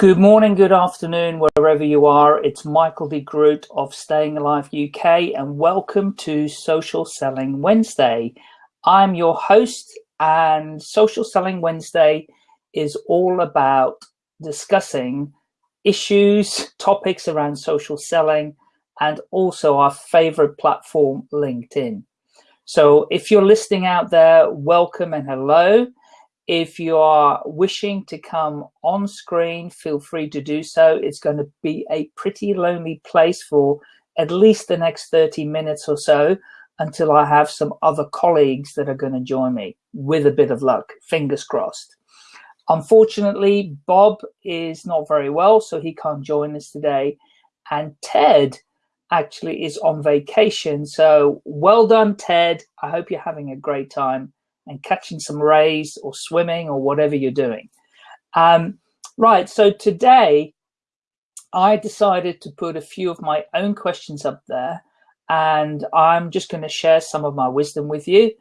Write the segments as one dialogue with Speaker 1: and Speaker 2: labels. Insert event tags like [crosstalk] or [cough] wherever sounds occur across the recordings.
Speaker 1: Good morning, good afternoon, wherever you are. It's Michael de Groot of Staying Alive UK and welcome to Social Selling Wednesday. I'm your host and Social Selling Wednesday is all about discussing issues, [laughs] topics around social selling and also our favorite platform, LinkedIn. So if you're listening out there, welcome and hello. If you are wishing to come on screen, feel free to do so. It's going to be a pretty lonely place for at least the next 30 minutes or so until I have some other colleagues that are going to join me with a bit of luck, fingers crossed. Unfortunately, Bob is not very well, so he can't join us today. And Ted actually is on vacation. So well done, Ted. I hope you're having a great time and catching some rays or swimming or whatever you're doing. Um, right, so today I decided to put a few of my own questions up there and I'm just going to share some of my wisdom with you.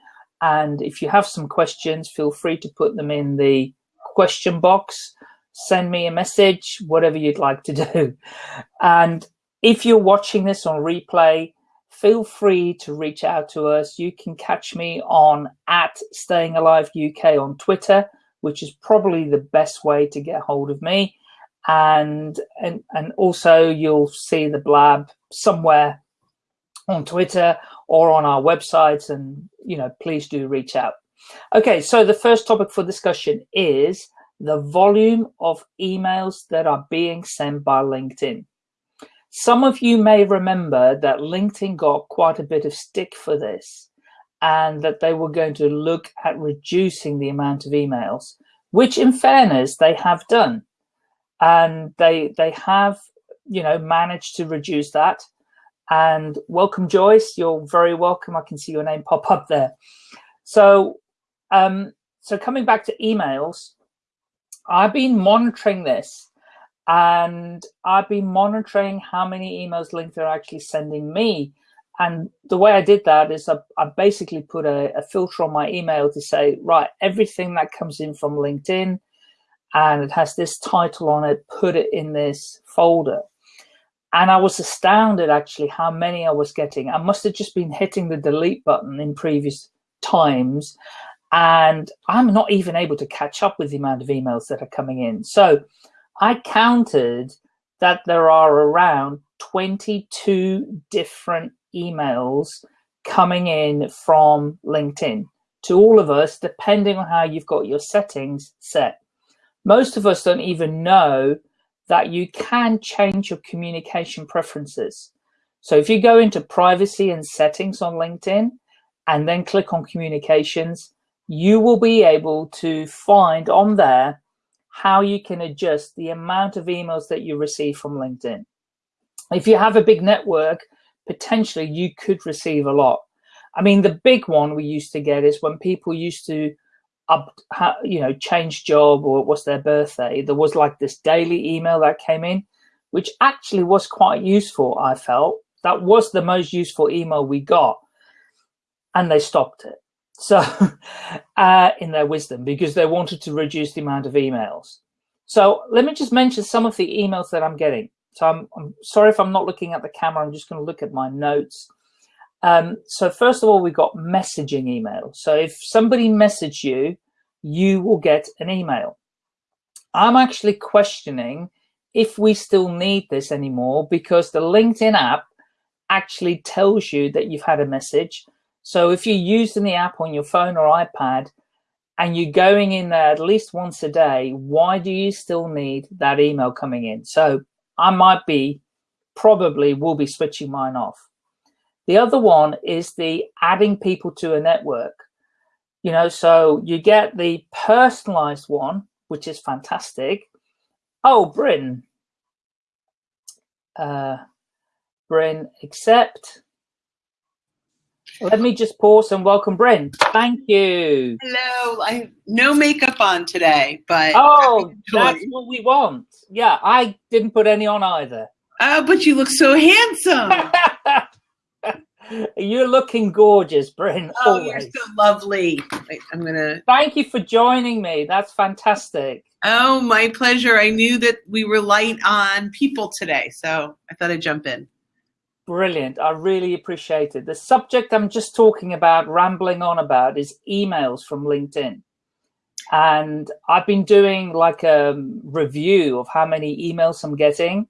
Speaker 1: And if you have some questions, feel free to put them in the question box, send me a message, whatever you'd like to do. [laughs] And if you're watching this on replay, feel free to reach out to us. You can catch me on at Staying Alive UK on Twitter, which is probably the best way to get hold of me. And, and, and also you'll see the blab somewhere on Twitter or on our websites. And, you know, please do reach out. Okay, so the first topic for discussion is the volume of emails that are being sent by LinkedIn. Some of you may remember that LinkedIn got quite a bit of stick for this and that they were going to look at reducing the amount of emails, which in fairness, they have done. And they, they have, you know, managed to reduce that. And welcome, Joyce. You're very welcome. I can see your name pop up there. So, um, so coming back to emails, I've been monitoring this and I've been monitoring how many emails LinkedIn are actually sending me. And the way I did that is I, I basically put a, a, filter on my email to say, right, everything that comes in from LinkedIn and it has this title on it, put it in this folder. And I was astounded actually how many I was getting. I must have just been hitting the delete button in previous times. And I'm not even able to catch up with the amount of emails that are coming in. So I counted that there are around 22 different emails coming in from LinkedIn to all of us, depending on how you've got your settings set. Most of us don't even know that you can change your communication preferences. So if you go into privacy and settings on LinkedIn and then click on communications, you will be able to find on there how you can adjust the amount of emails that you receive from LinkedIn. If you have a big network, potentially you could receive a lot. I mean, the big one we used to get is when people used to up, you know, change job or it was their birthday, there was like this daily email that came in, which actually was quite useful, I felt. That was the most useful email we got. And they stopped it. So [laughs] uh, in their wisdom, because they wanted to reduce the amount of emails. So let me just mention some of the emails that I'm getting. So I'm, I'm sorry if I'm not looking at the camera, I'm just gonna look at my notes. Um, so first of all, we've got messaging email. So if somebody message you, you will get an email. I'm actually questioning if we still need this anymore because the LinkedIn app actually tells you that you've had a message so if you're using the app on your phone or iPad and you're going in there at least once a day, why do you still need that email coming in? So I might be, probably will be switching mine off. The other one is the adding people to a network. You know, so you get the personalized one, which is fantastic. Oh, Brynne. Uh, Brynne, accept. Let me just pause and welcome Brynne. Thank you.
Speaker 2: Hello. I have no makeup on today, but
Speaker 1: oh, that's what we want. Yeah, I didn't put any on either.
Speaker 2: Oh, but you look so handsome. [laughs]
Speaker 1: You're looking gorgeous, Brynne.
Speaker 2: Oh,
Speaker 1: always.
Speaker 2: you're so lovely. Wait, I'm gonna.
Speaker 1: Thank you for joining me. That's fantastic.
Speaker 2: Oh, my pleasure. I knew that we were light on people today, so I thought I'd jump in.
Speaker 1: Brilliant. I really appreciate it. The subject I'm just talking about, rambling on about, is emails from LinkedIn. And I've been doing like a review of how many emails I'm getting.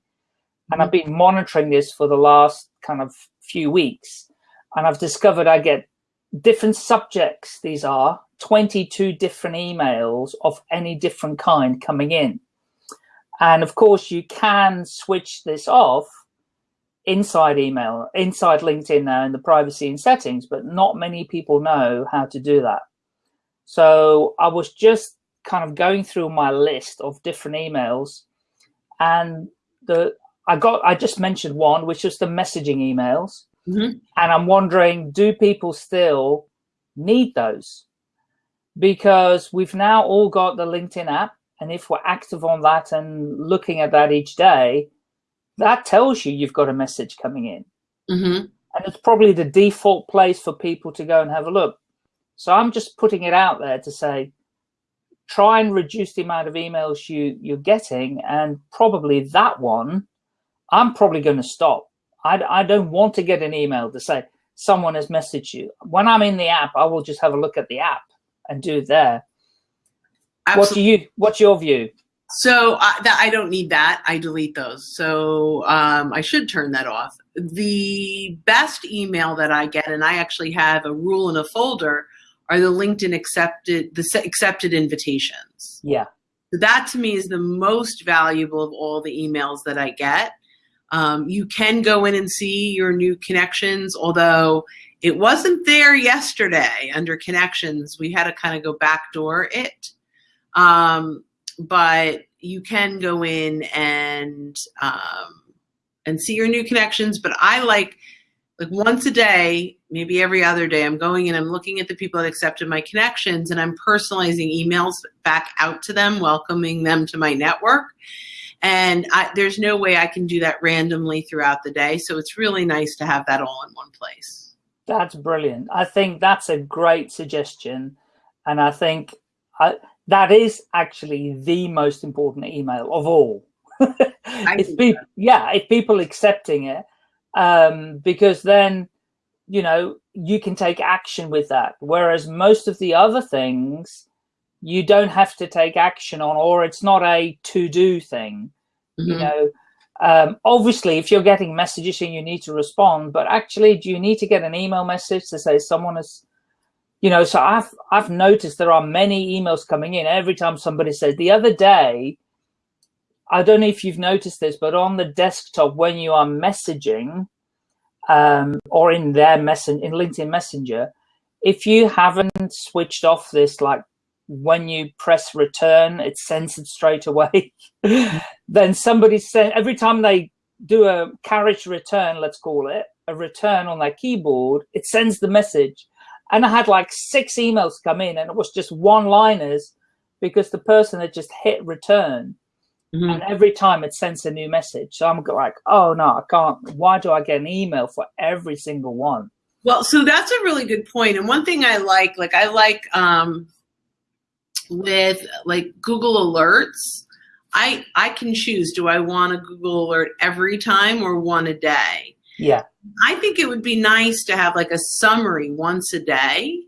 Speaker 1: And I've mm-hmm. been monitoring this for the last kind of few weeks. And I've discovered I get different subjects, these are 22 different emails of any different kind coming in. And of course, you can switch this off inside email, inside LinkedIn now in the privacy and settings, but not many people know how to do that. So I was just kind of going through my list of different emails and the I got I just mentioned one, which was the messaging emails.
Speaker 2: Mm -hmm.
Speaker 1: And I'm wondering, do people still need those? Because we've now all got the LinkedIn app. And if we're active on that and looking at that each day, that tells you you've got a message coming in.
Speaker 2: Mm -hmm.
Speaker 1: And it's probably the default place for people to go and have a look. So I'm just putting it out there to say, try and reduce the amount of emails you, you're getting. And probably that one, I'm probably going to stop I, I don't want to get an email to say someone has messaged you. When I'm in the app, I will just have a look at the app and do it there. Absolutely. What do you? What's your view?
Speaker 2: So uh, that I don't need that. I delete those. So um, I should turn that off. The best email that I get, and I actually have a rule in a folder, are the LinkedIn accepted the accepted invitations.
Speaker 1: Yeah.
Speaker 2: So that to me is the most valuable of all the emails that I get. Um, you can go in and see your new connections, although it wasn't there yesterday under connections. We had to kind of go backdoor it. Um, but you can go in and um, and see your new connections. But I like like once a day, maybe every other day, I'm going and I'm looking at the people that accepted my connections and I'm personalizing emails back out to them, welcoming them to my network. And I, there's no way I can do that randomly throughout the day. So it's really nice to have that all in one place.
Speaker 1: That's brilliant. I think that's a great suggestion. And I think I, that is actually the most important email of all. if people, yeah, if people accepting it, um, because then, you know, you can take action with that. Whereas most of the other things, you don't have to take action on, or it's not a to-do thing. Mm -hmm. You mm-hmm. know, um, obviously, if you're getting messages and you need to respond, but actually, do you need to get an email message to say someone has, you know? So I've I've noticed there are many emails coming in every time somebody says. The other day, I don't know if you've noticed this, but on the desktop when you are messaging, um, or in their message in LinkedIn Messenger, if you haven't switched off this like when you press return, it's censored straight away. [laughs] then somebody said every time they do a carriage return, let's call it, a return on their keyboard, it sends the message. And I had like six emails come in and it was just one liners because the person had just hit return. Mm -hmm. And every time it sends a new message. So I'm like, oh no, I can't. Why do I get an email for every single one?
Speaker 2: Well, so that's a really good point. And one thing I like, like I like um, with like Google Alerts, I I can choose. Do I want a Google alert every time or one a day?
Speaker 1: Yeah.
Speaker 2: I think it would be nice to have like a summary once a day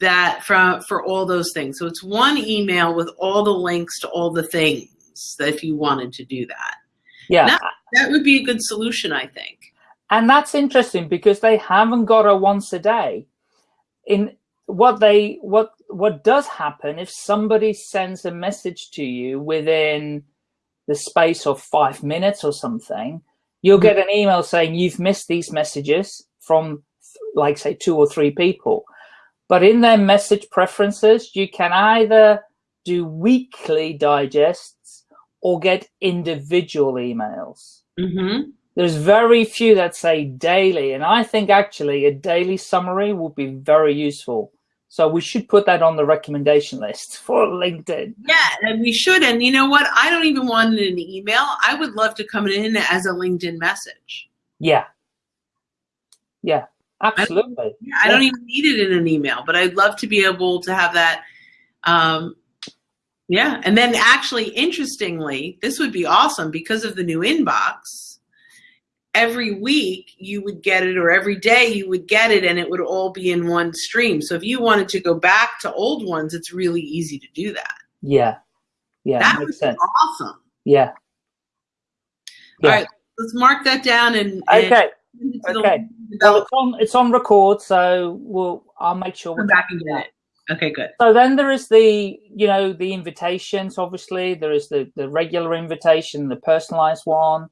Speaker 2: that from for all those things. So it's one email with all the links to all the things that if you wanted to do that.
Speaker 1: Yeah.
Speaker 2: That, that would be a good solution, I think.
Speaker 1: And that's interesting because they haven't got a once a day. In what they what what does happen if somebody sends a message to you within the space of five minutes or something, you'll get an email saying you've missed these messages from like say two or three people. But in their message preferences, you can either do weekly digests or get individual emails.
Speaker 2: Mm -hmm.
Speaker 1: There's very few that say daily. And I think actually a daily summary would be very useful. So we should put that on the recommendation list for LinkedIn.
Speaker 2: Yeah, and we should. And you know what? I don't even want it in an email. I would love to come in as a LinkedIn message.
Speaker 1: Yeah. Yeah, absolutely.
Speaker 2: I don't, I don't even need it in an email, but I'd love to be able to have that. Um, yeah, and then actually, interestingly, this would be awesome because of the new inbox. Every week you would get it, or every day you would get it, and it would all be in one stream. So if you wanted to go back to old ones, it's really easy to do that.
Speaker 1: Yeah, yeah,
Speaker 2: that makes sense. Awesome.
Speaker 1: Yeah.
Speaker 2: yeah. All right, let's mark that down and,
Speaker 1: and okay. Okay. Well, it's on it's on record, so we'll I'll make sure
Speaker 2: we're back and get it. Okay, good.
Speaker 1: So then there is the, you know, the invitations, obviously. There is the, the regular invitation, the personalized one. Mm-hmm.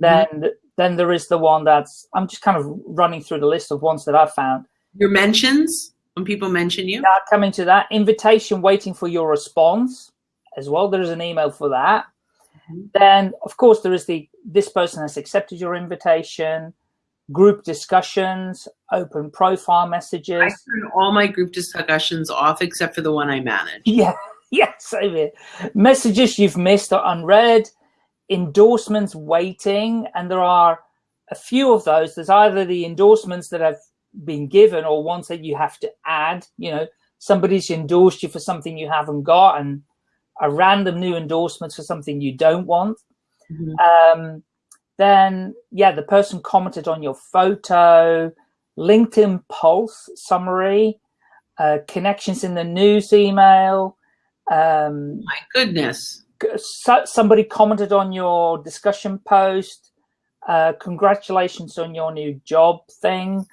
Speaker 1: Then mm -hmm. Then there is the one that's, I'm just kind of running through the list of ones that I've found.
Speaker 2: Your mentions, when people mention you?
Speaker 1: Yeah, coming to that. Invitation waiting for your response as well. There is an email for that. Mm -hmm. Then, of course, there is the, this person has accepted your invitation group discussions, open profile messages. I
Speaker 2: turn all my group discussions off except for the one I manage. [laughs]
Speaker 1: Yeah, yeah, same here. Messages you've missed or unread, endorsements waiting, and there are a few of those. There's either the endorsements that have been given or ones that you have to add. You know, somebody's endorsed you for something you haven't got, and a random new endorsement for something you don't want. Mm -hmm. um, then yeah, the person commented on your photo, LinkedIn Pulse summary, uh, connections in the news email. Um,
Speaker 2: My goodness.
Speaker 1: So, somebody commented on your discussion post. Uh, congratulations on your new job thing.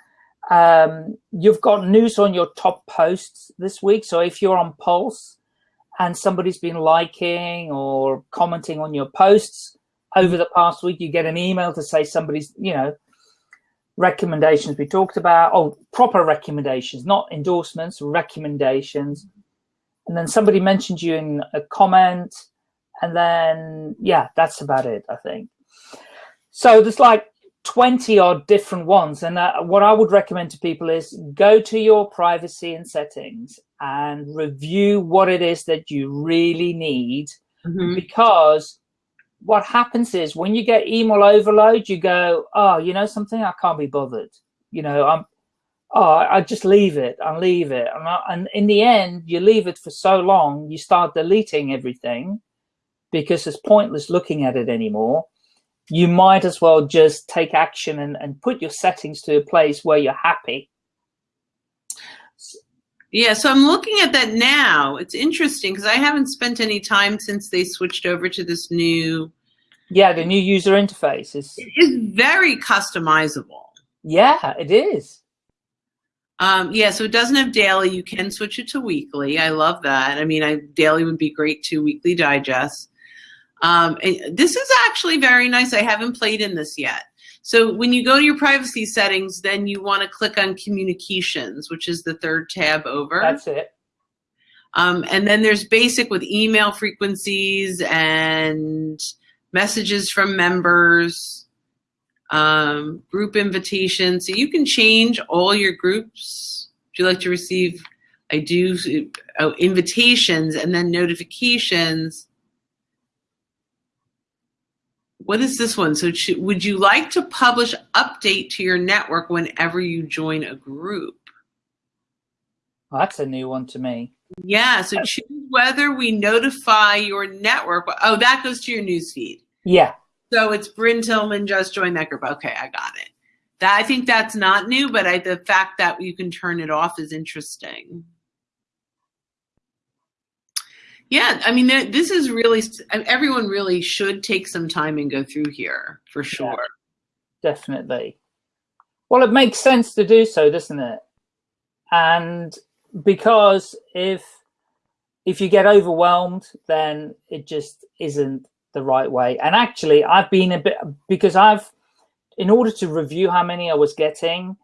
Speaker 1: Um, you've got news on your top posts this week. So if you're on Pulse and somebody's been liking or commenting on your posts, over the past week, you get an email to say somebody's, you know, recommendations we talked about, oh, proper recommendations, not endorsements, recommendations. And then somebody mentioned you in a comment. And then, yeah, that's about it, I think. So there's like 20 odd different ones. And uh, what I would recommend to people is go to your privacy and settings and review what it is that you really need mm -hmm. because what happens is when you get email overload, you go, oh, you know something, I can't be bothered. You know, I'm, oh, I just leave it, I leave it. And, I, and in the end, you leave it for so long, you start deleting everything because it's pointless looking at it anymore. You might as well just take action and, and put your settings to a place where you're happy.
Speaker 2: Yeah, so I'm looking at that now. It's interesting because I haven't spent any time since they switched over to this new.
Speaker 1: Yeah, the new user interface is.
Speaker 2: It is very customizable.
Speaker 1: Yeah, it is.
Speaker 2: Um, yeah, so it doesn't have daily. You can switch it to weekly. I love that. I mean, I, daily would be great too. Weekly digest. Um, this is actually very nice. I haven't played in this yet. So when you go to your privacy settings, then you want to click on communications, which is the third tab over.
Speaker 1: That's it.
Speaker 2: Um, and then there's basic with email frequencies and messages from members, um, group invitations. So you can change all your groups. Would you like to receive, I do, oh, invitations and then notifications what is this one? So would you like to publish update to your network whenever you join a group?
Speaker 1: Well, that's a new one to me.
Speaker 2: Yeah, so choose whether we notify your network. Oh, that goes to your newsfeed.
Speaker 1: Yeah.
Speaker 2: So it's Brynne Tillman just joined that group. Okay, I got it. That I think that's not new, but I, the fact that you can turn it off is interesting. Yeah, I mean, this is really, everyone really should take some time and go through here for sure.
Speaker 1: Yeah, definitely. Well, it makes sense to do so, doesn't it? And because if if you get overwhelmed, then it just isn't the right way. And actually, I've been a bit, because I've, in order to review how many I was getting,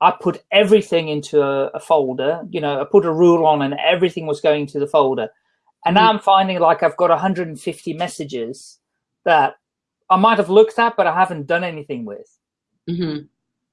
Speaker 1: I put everything into a, a folder, you know, I put a rule on and everything was going to the folder. And now. I'm finding like I've got 150 messages that I might have looked at, but I haven't done anything with. Mm -hmm.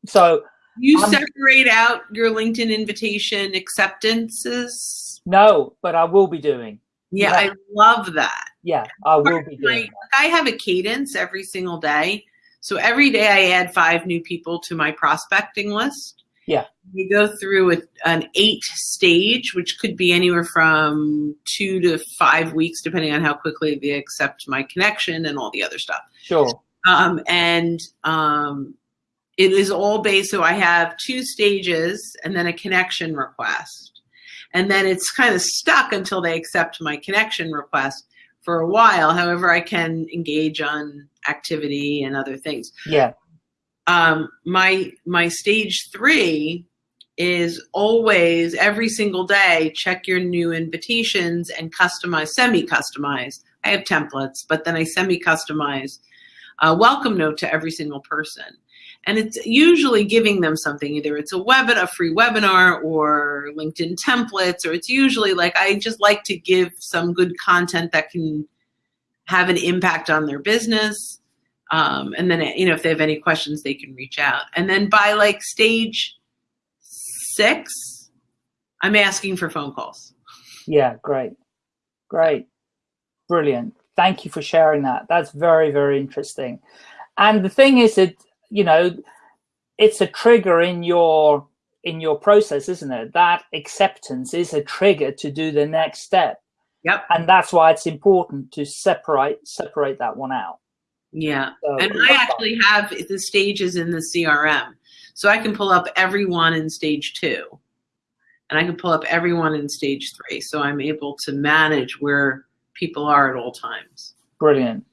Speaker 1: So
Speaker 2: you I'm, separate out your LinkedIn invitation acceptances?
Speaker 1: No, but I will be doing.
Speaker 2: Yeah, yeah. I love that.
Speaker 1: Yeah, I will be doing.
Speaker 2: I have a cadence every single day. So every day I add five new people to my prospecting list.
Speaker 1: Yeah.
Speaker 2: You go through a, an eight stage, which could be anywhere from two to five weeks, depending on how quickly they accept my connection and all the other stuff.
Speaker 1: Sure.
Speaker 2: Um, and um, it is all based, so I have two stages and then a connection request. And then it's kind of stuck until they accept my connection request for a while. However, I can engage on activity and other things.
Speaker 1: Yeah.
Speaker 2: Um, my my stage three is always every single day check your new invitations and customize semi-customize. I have templates but then i semi-customize a welcome note to every single person. And it's usually giving them something either it's a webinar a free webinar or linkedin templates or it's usually like i just like to give some good content that can have an impact on their business um, and then you know if they have any questions they can reach out and then by like stage six i'm asking for phone calls
Speaker 1: Yeah, great. Great. Brilliant. Thank you for sharing that. That's very, very interesting. And the thing is that, you know, it's a trigger in your in your process, isn't it? That acceptance is a trigger to do the next step.
Speaker 2: yep
Speaker 1: And that's why it's important to separate separate that one out.
Speaker 2: Yeah
Speaker 1: So
Speaker 2: and i actually have the stages in the crm so i can pull up everyone in stage two and i can pull up everyone in stage three so i'm able to manage where people are at all times
Speaker 1: Brilliant.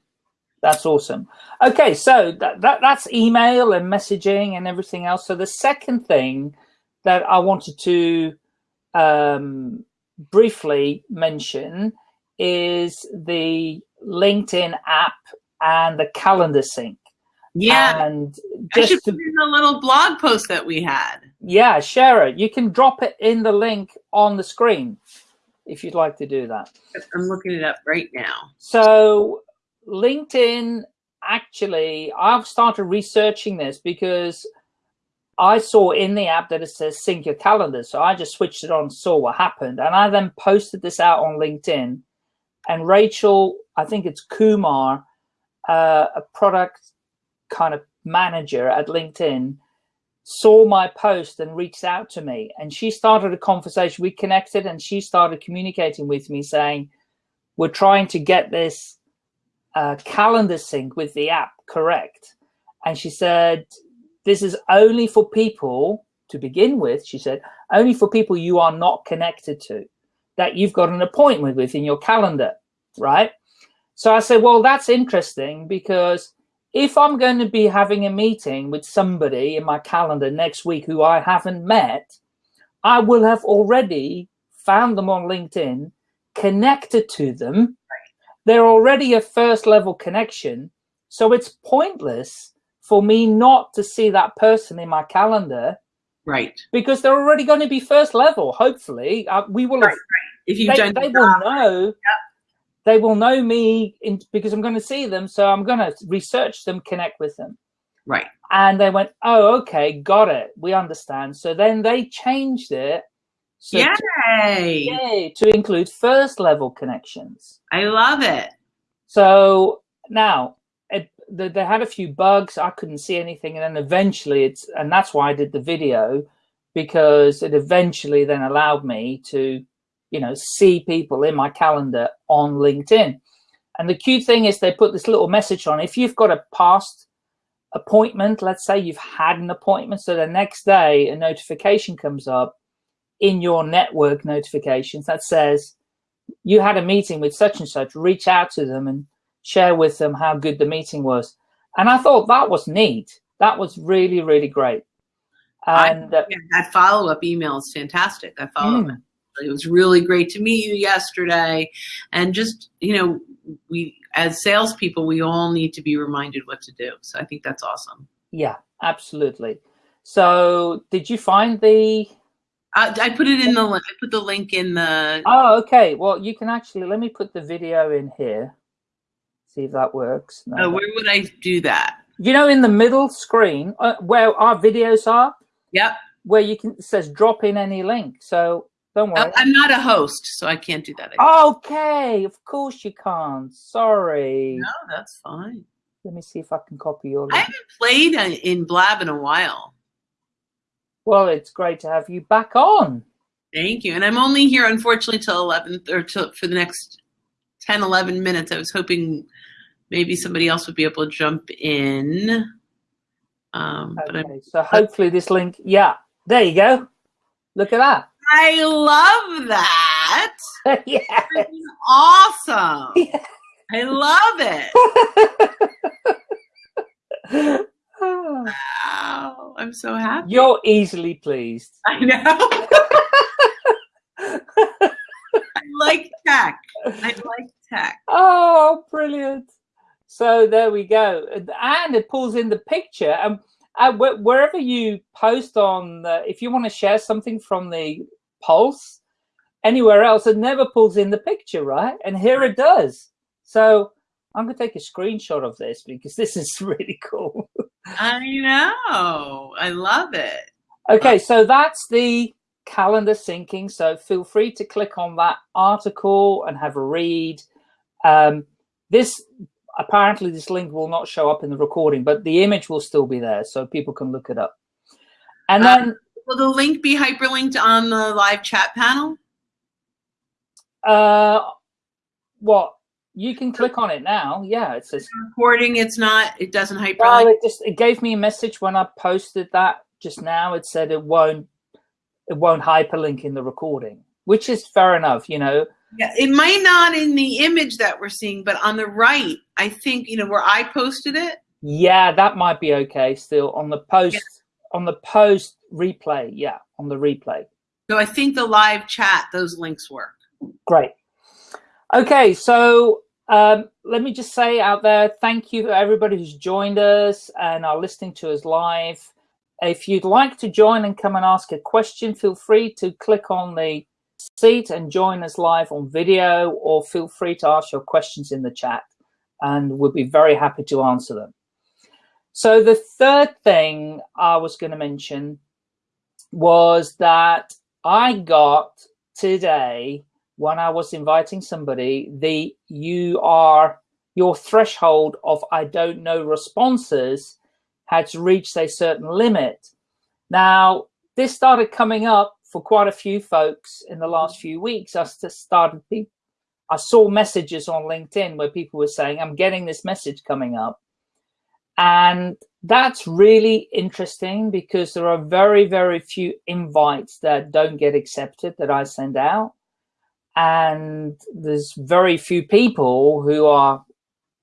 Speaker 1: That's awesome. Okay, so that, that that's email and messaging and everything else. So the second thing that I wanted to um, briefly mention is the LinkedIn app and the calendar sync.
Speaker 2: yeah
Speaker 1: And
Speaker 2: i should
Speaker 1: just to,
Speaker 2: put in a little blog post that we had
Speaker 1: yeah, share it. You can drop it in the link on the screen if you'd like to do that.
Speaker 2: i'm looking it up right now
Speaker 1: So LinkedIn, actually, I've started researching this because I saw in the app that it says sync your calendar. So I just switched it on, saw what happened. And I then posted this out on LinkedIn. And Rachel, I think it's Kumar, uh, a product kind of manager at LinkedIn, saw my post and reached out to me. And she started a conversation. We connected and she started communicating with me saying, we're trying to get this uh, calendar sync with the app correct. And she said, this is only for people to begin with. She said, only for people you are not connected to, that you've got an appointment with in your calendar, right? So I said, well, that's interesting because if I'm going to be having a meeting with somebody in my calendar next week who I haven't met, I will have already found them on LinkedIn, connected to them. They're already a first level connection. So it's pointless for me not to see that person in my calendar
Speaker 2: right
Speaker 1: because they're already going to be first level. Hopefully, uh, we will have
Speaker 2: Right, if you've
Speaker 1: they,
Speaker 2: done
Speaker 1: they will know they will know me in, because i'm going to see them so i'm going to research them connect with them.
Speaker 2: Right.
Speaker 1: And they went oh okay got it. We understand. So then they changed it so to,
Speaker 2: yay!
Speaker 1: yay, to include first level connections.
Speaker 2: I love it.
Speaker 1: So now it, the, they had a few bugs. I couldn't see anything and then eventually it's and that's why i did the video because it eventually then allowed me to you know see people in my calendar on linkedin. And the cute thing is they put this little message on. If you've got a past appointment let's say you've had an appointment so the next day a notification comes up in your network notifications that says you had a meeting with such and such. Reach out to them and share with them how good the meeting was. And i thought that was neat. That was really really great. And uh,
Speaker 2: Yeah, that follow-up email is fantastic. That follow-up
Speaker 1: mm,
Speaker 2: it was really great to meet you yesterday and just you know we as salespeople we all need to be reminded what to do so i think that's awesome
Speaker 1: yeah absolutely so did you find the
Speaker 2: I, I put it in the I put the link in the
Speaker 1: Oh, okay. Well, you can actually let me put the video in here. See if that works. No,
Speaker 2: uh, where would I do that?
Speaker 1: you know, in the middle screen uh, where our videos are,
Speaker 2: Yep.
Speaker 1: where you can it says drop in any link. So don't worry.
Speaker 2: I'm not a host, so I can't do that.
Speaker 1: okay, of course you can't. Sorry.
Speaker 2: No, that's fine.
Speaker 1: Let me see if I can copy your
Speaker 2: I haven't played in Blab in a while.
Speaker 1: Well, it's great to have you back on.
Speaker 2: Thank you. And I'm only here, unfortunately, till 11 or till, for the next 10, 11 minutes. I was hoping maybe somebody else would be able to jump in. Um, but
Speaker 1: Okay, so hopefully this link, yeah, there you go. Look at that.
Speaker 2: I love that. [laughs]
Speaker 1: yeah.
Speaker 2: Awesome. [laughs]
Speaker 1: Yeah.
Speaker 2: I love it. Wow. I'm so happy.
Speaker 1: You're easily pleased.
Speaker 2: I know. [laughs] I like tech. I like tech.
Speaker 1: Oh, brilliant. So there we go. And it pulls in the picture. And uh, wherever you post on, uh, if you want to share something from the Pulse, anywhere else, it never pulls in the picture, right? And here it does. So I'm going to take a screenshot of this because this is [laughs] really cool.
Speaker 2: I know. I love it.
Speaker 1: Okay, so that's the calendar syncing. So feel free to click on that article and have a read. Um, this apparently this link will not show up in the recording, but the image will still be there, so people can look it up. And
Speaker 2: Uh,
Speaker 1: then,
Speaker 2: Will the link be hyperlinked on the live chat panel?
Speaker 1: uh, what you can click on it now. Yeah, it says.
Speaker 2: Recording, it's not. It doesn't hyperlink.
Speaker 1: Well, it just it gave me a message when I posted that just now. It said it won't it won't hyperlink in the recording, which is fair enough. You know,
Speaker 2: Yeah, it might not in the image that we're seeing, but on the right, I think you know where I posted it.
Speaker 1: Yeah, that might be okay still on the post on the post replay. Yeah, on the replay.
Speaker 2: So I think the live chat, those links work.
Speaker 1: Great. Okay, so um, let me just say out there, thank you everybody who's joined us and are listening to us live. If you'd like to join and come and ask a question, feel free to click on the seat and join us live on video, or feel free to ask your questions in the chat, and we'll be very happy to answer them. So the third thing I was going to mention was that I got today when I was inviting somebody, the you are your threshold of I don't know responses had reached a certain limit. Now, this started coming up for quite a few folks in the last few weeks. I started, I saw messages on LinkedIn where people were saying, I'm getting this message coming up. And that's really interesting because there are very, very few invites that don't get accepted that I send out. And there's very few people who are,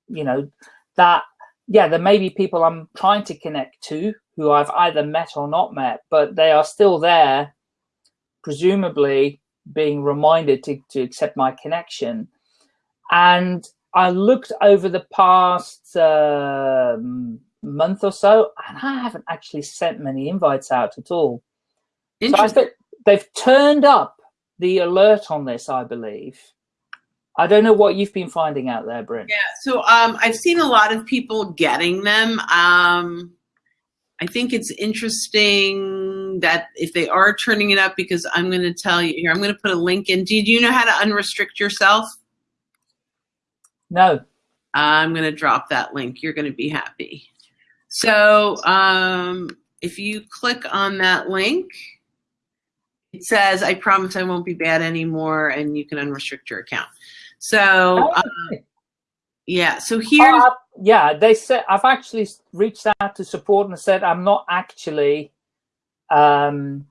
Speaker 1: you know, that, yeah, there may be people I'm trying to connect to who I've either met or not met, but they are still there, presumably being reminded to, to accept my connection. And I looked over the past um, month or so, and I haven't actually sent many invites out at all. So I
Speaker 2: Interesting.
Speaker 1: think they've turned up the alert on this, I believe. I don't know what you've been finding out there, Brynne.
Speaker 2: Yeah, so um, I've seen a lot of people getting them. Um, I think it's interesting that if they are turning it up, because I'm going to tell you here, I'm going to put a link in. Do you know how to unrestrict yourself?
Speaker 1: No.
Speaker 2: I'm going to drop that link. You're going to be happy. So um, if you click on that link, it says, I promise I won't be bad anymore, and you can unrestrict your account. So, uh, yeah, so here,
Speaker 1: Oh, I- yeah, they said I've actually reached out to support and said I'm not actually um,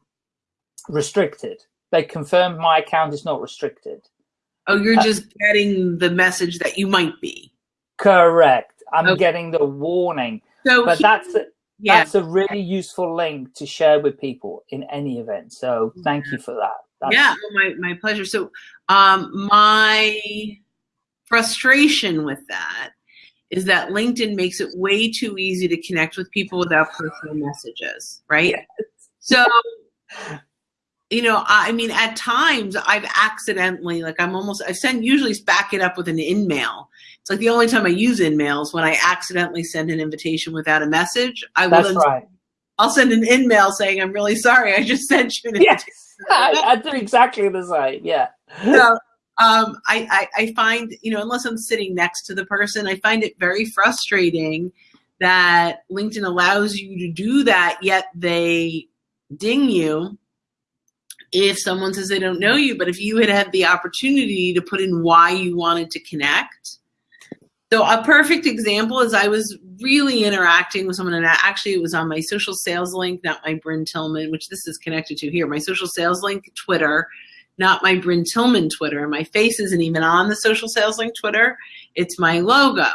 Speaker 1: restricted. They confirmed my account is not restricted.
Speaker 2: Oh, you're just getting the message that you might be.
Speaker 1: Correct. I'm
Speaker 2: Okay.
Speaker 1: getting the warning,
Speaker 2: So,
Speaker 1: but
Speaker 2: he-
Speaker 1: that's a,
Speaker 2: yeah,
Speaker 1: that's a really useful link to share with people in any event. So thank you for that. That's,
Speaker 2: yeah, my, my pleasure. So, um, my frustration with that is that LinkedIn makes it way too easy to connect with people without personal messages, right? So, [laughs] you know, I mean, at times I've accidentally, like, I'm almost, I send usually back it up with an in mail. It's like the only time I use in mails when I accidentally send an invitation without a message. I will
Speaker 1: That's
Speaker 2: then,
Speaker 1: right.
Speaker 2: I'll send an in mail saying, I'm really sorry, I just [laughs] sent you an
Speaker 1: Yes,
Speaker 2: invitation. [laughs]
Speaker 1: I, I do exactly the same. Yeah.
Speaker 2: So, um, I, I, I find, you know, unless I'm sitting next to the person, I find it very frustrating that LinkedIn allows you to do that, yet they ding you if someone says they don't know you. But if you had had the opportunity to put in why you wanted to connect, so a perfect example is I was really interacting with someone, and actually it was on my social sales link, not my Brynne Tillman, which this is connected to here, my social sales link Twitter, not my Brynne Tillman Twitter. My face isn't even on the social sales link Twitter. It's my logo.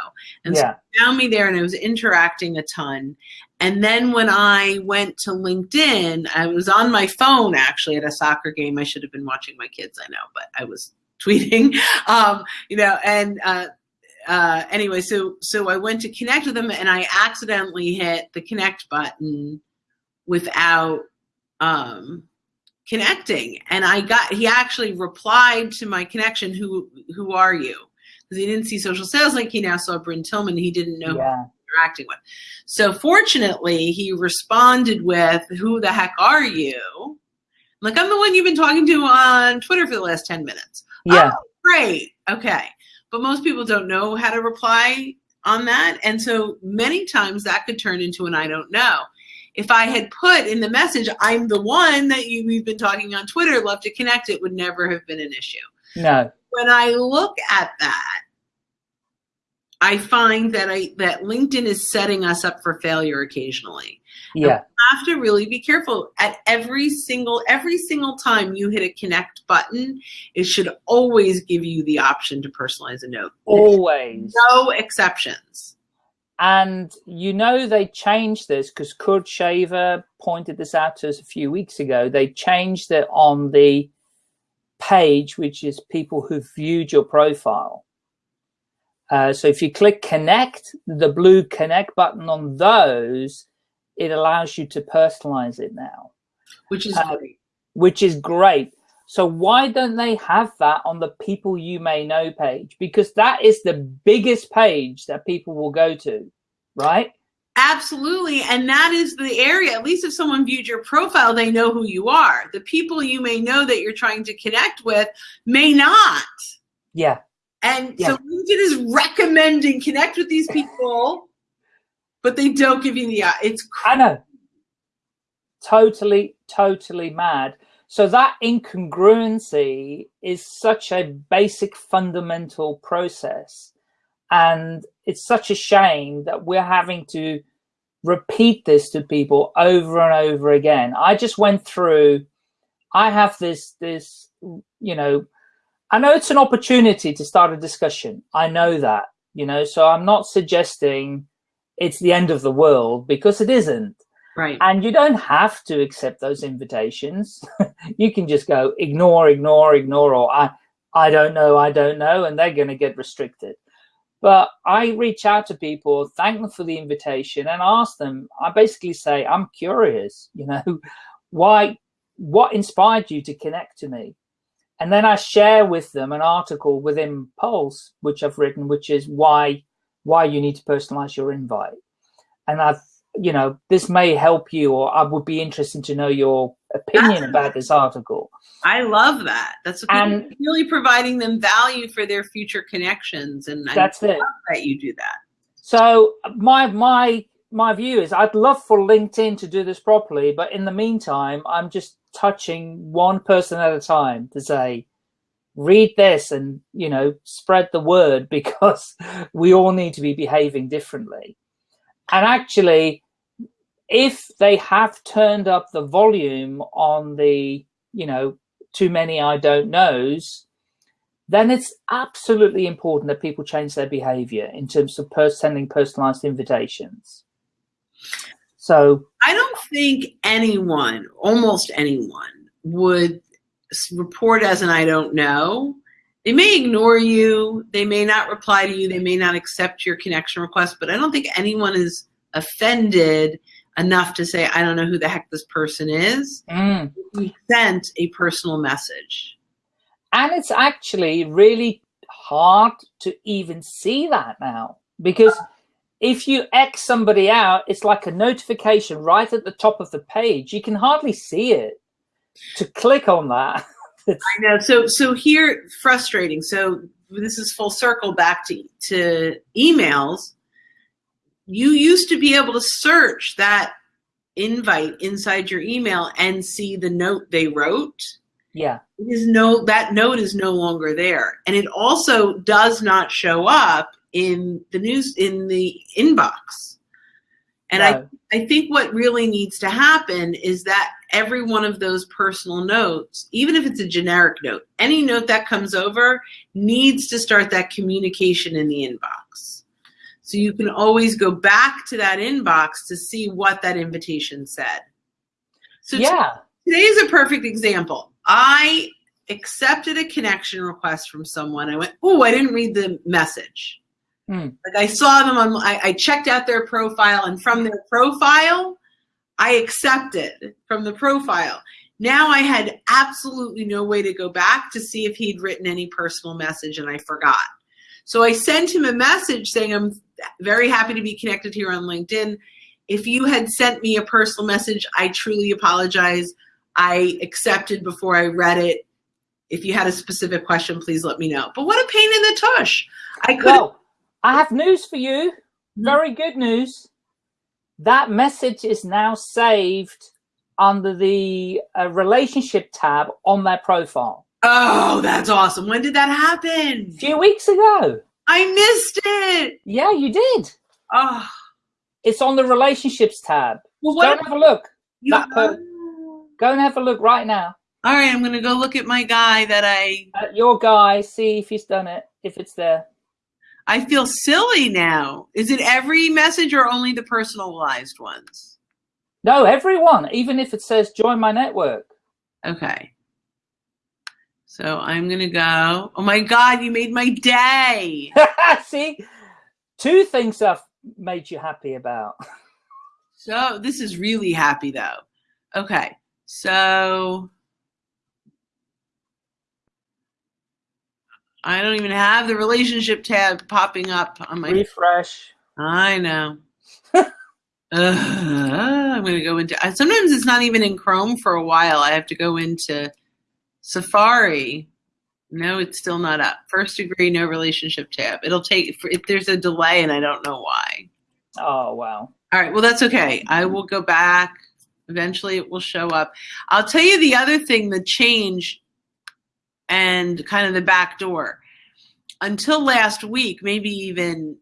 Speaker 2: And yeah. so found me there and I was interacting a ton. And then when I went to LinkedIn, I was on my phone actually at a soccer game. I should have been watching my kids, I know, but I was [laughs] tweeting, um, you know, and uh, uh, anyway, so so I went to connect with them and I accidentally hit the connect button without um, connecting. And I got he actually replied to my connection, who who are you? Because he didn't see social sales link, he now saw Brynne Tillman, he didn't know yeah. interacting with. So fortunately, he responded with, Who the heck are you? like, I'm the one you've been talking to on Twitter for the last 10 minutes.
Speaker 1: Yeah.
Speaker 2: Oh, great. Okay but most people don't know how to reply on that. And so many times that could turn into an I don't know. If I had put in the message, I'm the one that you, we've been talking on Twitter, love to connect, it would never have been an issue.
Speaker 1: No.
Speaker 2: When I look at that, I find that I that LinkedIn is setting us up for failure occasionally.
Speaker 1: Yeah.
Speaker 2: have to really be careful at every single every single time you hit a connect button, it should always give you the option to personalize a note.
Speaker 1: Always.
Speaker 2: No exceptions.
Speaker 1: And you know they changed this because Kurt Shaver pointed this out to us a few weeks ago. They changed it on the page, which is people who've viewed your profile. Uh, so if you click connect, the blue connect button on those it allows you to personalize it now.
Speaker 2: Which is uh, great.
Speaker 1: Which is great. So why don't they have that on the people you may know page? Because that is the biggest page that people will go to, right?
Speaker 2: Absolutely. And that is the area, at least if someone viewed your profile, they know who you are. The people you may know that you're trying to connect with may not.
Speaker 1: Yeah.
Speaker 2: And yeah. so LinkedIn is recommending connect with these people but they don't give you the uh, it's
Speaker 1: I know. Totally, totally mad. So that incongruency is such a basic fundamental process. And it's such a shame that we're having to repeat this to people over and over again. I just went through, I have this, this, you know, I know it's an opportunity to start a discussion. I know that, you know, so I'm not suggesting it's the end of the world because it isn't.
Speaker 2: Right.
Speaker 1: And you don't have to accept those invitations. [laughs] you can just go ignore, ignore, ignore, or I, I don't know, I don't know, and they're going to get restricted. But I reach out to people, thank them for the invitation, and ask them. I basically say, I'm curious, you know, [laughs] why, what inspired you to connect to me? And then I share with them an article within Pulse, which I've written, which is why why you need to personalize your invite. And I've, you know, this may help you, or I would be interested to know your opinion about this article.
Speaker 2: I love that. That's and really providing them value for their future connections, and
Speaker 1: that's
Speaker 2: I
Speaker 1: it.
Speaker 2: That you do that.
Speaker 1: So my my my view is I'd love for LinkedIn to do this properly, but in the meantime, I'm just touching one person at a time to say, read this and you know spread the word [laughs] because we all need to be behaving differently and actually if they have turned up the volume on the you know too many i don't knows then it's absolutely important that people change their behavior in terms of sending personalized invitations so
Speaker 2: i don't think anyone almost anyone would report as an I don't know. They may ignore you. They may not reply to you. They may not accept your connection request, but I don't think anyone is offended enough to say, I don't know who the heck this person is.
Speaker 1: Mm.
Speaker 2: We sent a personal message.
Speaker 1: And it's actually really hard to even see that now because if you X somebody out, it's like a notification right at the top of the page. You can hardly see it to click on that. [laughs]
Speaker 2: I know. So so here frustrating. So this is full circle back to to emails. You used to be able to search that invite inside your email and see the note they wrote.
Speaker 1: yeah.
Speaker 2: It is no that note is no longer there. And it also does not show up in the news in the inbox. And I. I think what really needs to happen is that every one of those personal notes, even if it's a generic note, any note that comes over needs to start that communication in the inbox. So you can always go back to that inbox to see what that invitation said. So
Speaker 1: yeah.
Speaker 2: today is a perfect example. I accepted a connection request from someone. I went, oh, I didn't read the message.
Speaker 1: Hmm.
Speaker 2: Like I saw them on, I, I checked out their profile, and from their profile, I accepted from the profile. Now I had absolutely no way to go back to see if he'd written any personal message, and I forgot. So I sent him a message saying, I'm very happy to be connected here on LinkedIn. If you had sent me a personal message, I truly apologize. I accepted before I read it. If you had a specific question, please let me know. But what a pain in the tush. I could
Speaker 1: Well, I have news for you. Very good news. That message is now saved under the uh, relationship tab on their profile.
Speaker 2: Oh, that's awesome. When did that happen?
Speaker 1: A few weeks ago.
Speaker 2: I missed it.
Speaker 1: Yeah, you did.
Speaker 2: Oh,
Speaker 1: It's on the relationships tab.
Speaker 2: well,
Speaker 1: Go and have a look.
Speaker 2: you,
Speaker 1: that Go and have a look right now.
Speaker 2: All right, I'm going to go look at my guy that I
Speaker 1: At your guy, see if he's done it, if it's there.
Speaker 2: I feel silly now. Is it every message or only the personalized ones?
Speaker 1: No, everyone, even if it says join my network.
Speaker 2: Okay. So I'm going to go. Oh my God, you made my day. [laughs]
Speaker 1: see, two things I've made you happy about.
Speaker 2: So this is really happy though. Okay. So I don't even have the relationship tab popping up on my
Speaker 1: Refresh.
Speaker 2: I know. [laughs] Ugh, I'm going to go into sometimes it's not even in Chrome for a while. I have to go into Safari. No, it's still not up. First degree, no relationship tab. It'll take if there's a delay and I don't know why.
Speaker 1: Oh, wow.
Speaker 2: All right, well, that's okay. I will go back. Eventually, it will show up. I'll tell you the other thing the change and kind of the back door. Until last week, maybe even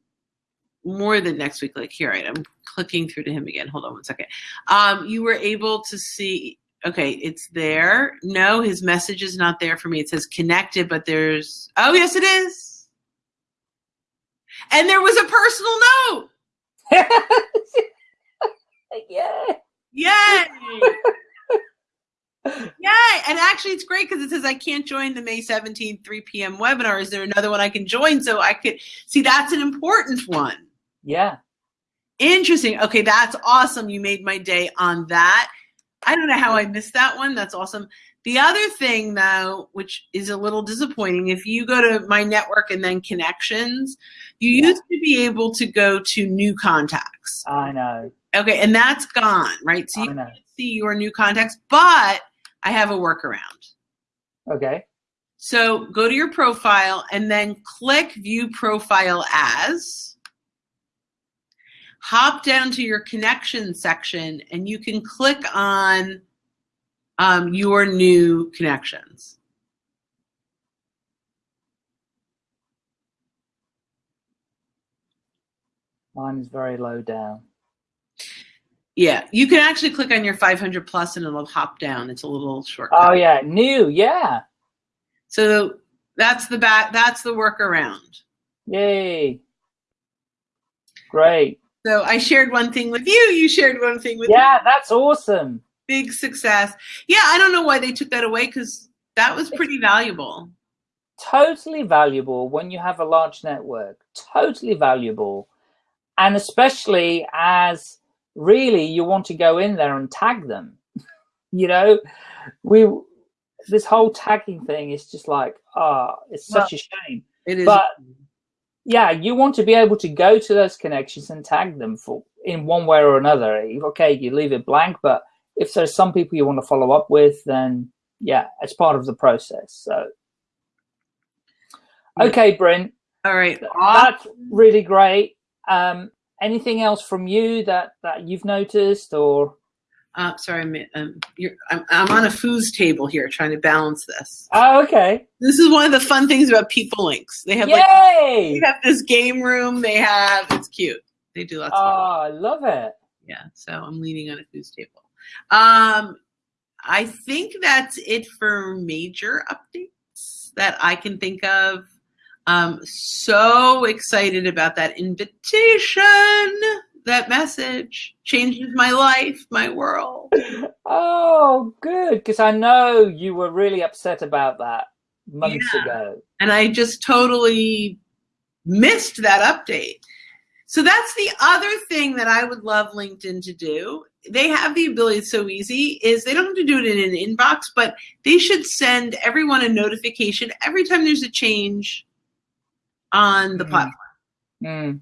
Speaker 2: more than next week, like here, right? I'm clicking through to him again. Hold on one second. Um, you were able to see, okay, it's there. No, his message is not there for me. It says connected, but there's, oh, yes, it is. And there was a personal note.
Speaker 1: yeah. [laughs]
Speaker 2: Yay! [laughs] Yay! And actually, it's great because it says I can't join the May 17th, 3 p.m. webinar. Is there another one I can join so I could see? That's an important one.
Speaker 1: Yeah.
Speaker 2: Interesting. Okay, that's awesome. You made my day on that. I don't know how I missed that one. That's awesome. The other thing, though, which is a little disappointing, if you go to my network and then connections, you
Speaker 1: Yeah.
Speaker 2: used to be able to go to new contacts.
Speaker 1: I know.
Speaker 2: Okay, and that's gone, right? So you can't see your new contacts, but I have a workaround.
Speaker 1: Okay.
Speaker 2: So go to your profile and then click View Profile As. Hop down to your connection section and you can click on um, your new connections.
Speaker 1: Mine is very low down.
Speaker 2: Yeah, you can actually click on your 500 plus and it'll hop down. It's a little shortcut.
Speaker 1: Oh, yeah. New. Yeah.
Speaker 2: So that's the back. That's the workaround.
Speaker 1: Yay. Great.
Speaker 2: So I shared one thing with you. You shared one thing with me.
Speaker 1: Yeah, that's awesome.
Speaker 2: Big success. Yeah, I don't know why they took that away because that was pretty valuable.
Speaker 1: Totally valuable when you have a large network. Totally valuable. And especially as really you want to go in there and tag them. [laughs] you know, we this whole tagging thing is just like, ah, it's such a shame.
Speaker 2: It is.
Speaker 1: But yeah, you want to be able to go to those connections and tag them for in one way or another. Okay, you leave it blank, but if there's some people you want to follow up with, then yeah, it's part of the process. So, okay, Brynne.
Speaker 2: All right.
Speaker 1: That's really great. Um, anything else from you that, that you've noticed or?
Speaker 2: Uh, sorry, I'm, um, I'm, I'm, on a foos table here trying to balance this.
Speaker 1: Oh, okay.
Speaker 2: This is one of the fun things about PeopleLinx. They have
Speaker 1: Yay!
Speaker 2: like, they have this game room. They have, it's cute. They do lots of oh,
Speaker 1: I love it.
Speaker 2: Yeah, so I'm leaning on a foos table. Um, I think that's it for major updates that I can think of. Um, so excited about that invitation. That message changes my life, my world.
Speaker 1: Oh, good. Because I know you were really upset about that months yeah. ago.
Speaker 2: And I just totally missed that update. So that's the other thing that I would love LinkedIn to do. They have the ability, it's so easy, is they don't have to do it in an inbox, but they should send everyone a notification every time there's a change on the mm. platform.
Speaker 1: Mm.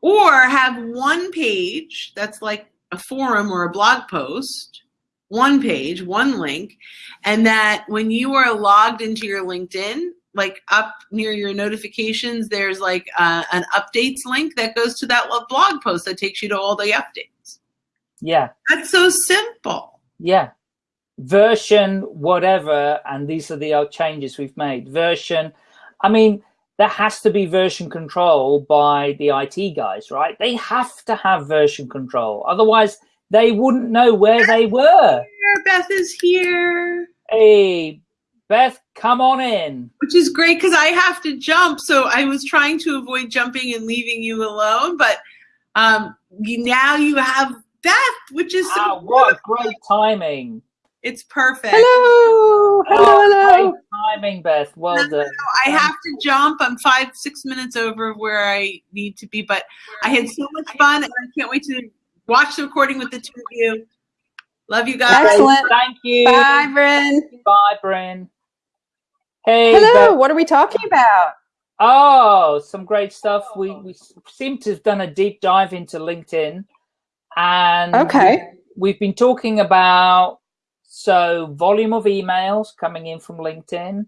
Speaker 2: Or have one page that's like a forum or a blog post, one page, one link, and that when you are logged into your LinkedIn, like up near your notifications, there's like uh, an updates link that goes to that blog post that takes you to all the updates.
Speaker 1: Yeah.
Speaker 2: That's so simple.
Speaker 1: Yeah. Version, whatever, and these are the changes we've made. Version, I mean, there has to be version control by the IT guys, right? They have to have version control. Otherwise, they wouldn't know where they were.
Speaker 2: Beth is here.
Speaker 1: Hey, Beth, come on in.
Speaker 2: Which is great because I have to jump. So I was trying to avoid jumping and leaving you alone, but um, you, now you have Beth, which is
Speaker 1: so what great timing.
Speaker 2: It's perfect.
Speaker 3: Hello, hello, oh, hello.
Speaker 1: timing, Beth. Well no, done. No,
Speaker 2: I have to jump. I'm five, six minutes over where I need to be, but I had so much fun, and I can't wait to watch the recording with the two of you. Love you guys.
Speaker 3: Excellent.
Speaker 1: Thank you.
Speaker 3: Bye, Brynne.
Speaker 1: Bye, Brynne. Hey.
Speaker 3: Hello. Beth. What are we talking about?
Speaker 1: Oh, some great stuff. We oh. we seem to have done a deep dive into LinkedIn, and
Speaker 3: okay,
Speaker 1: we've been talking about so volume of emails coming in from LinkedIn,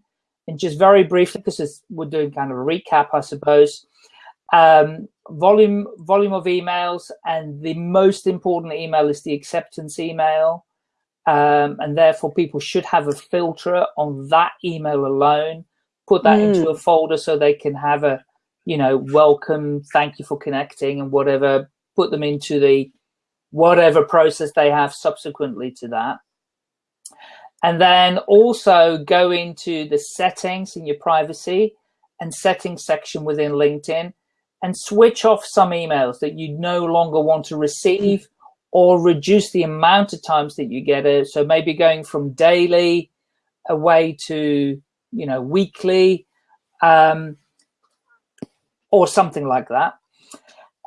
Speaker 1: and just very briefly because we're doing kind of a recap, I suppose. Um, volume volume of emails, and the most important email is the acceptance email um, and therefore people should have a filter on that email alone. Put that mm. into a folder so they can have a, you know, welcome, thank you for connecting, and whatever. Put them into the whatever process they have subsequently to that. And then also go into the settings in your privacy and settings section within LinkedIn and switch off some emails that you no longer want to receive or reduce the amount of times that you get it. So maybe going from daily away to, you know, weekly um, or something like that.